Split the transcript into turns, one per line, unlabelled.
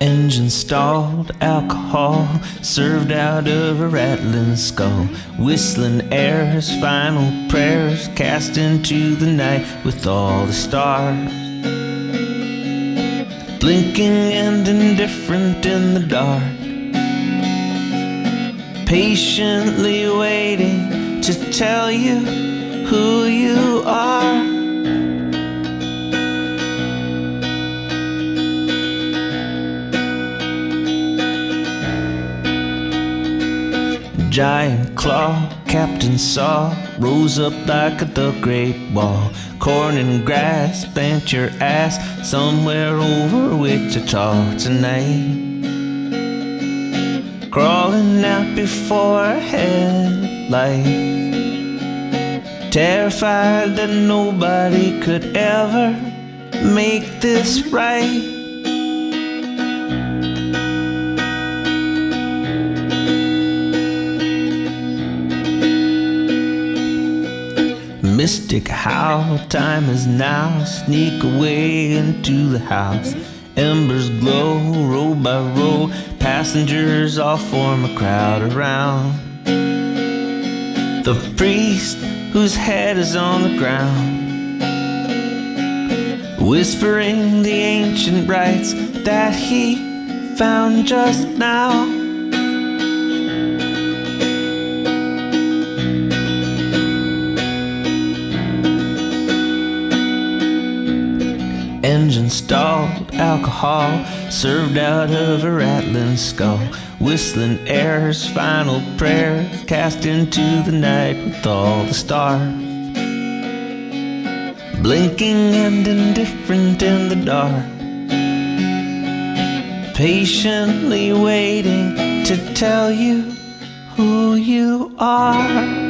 Engine stalled, alcohol served out of a rattling skull. Whistling airs, final prayers cast into the night with all the stars. Blinking and indifferent in the dark. Patiently waiting to tell you who you giant claw Captain Saw rose up like the great wall. Corn and grass bent your ass somewhere over Wichita tonight. Crawling out before a headlight. Terrified that nobody could ever make this right. Mystic how time is now. Sneak away into the house. Embers glow, row by row. Passengers all form a crowd around. The priest whose head is on the ground. Whispering the ancient rites that he found just now. Engine stalled, alcohol served out of a rattling skull. Whistling airs, final prayers cast into the night with all the stars. Blinking and indifferent in the dark. Patiently waiting to tell you who you are.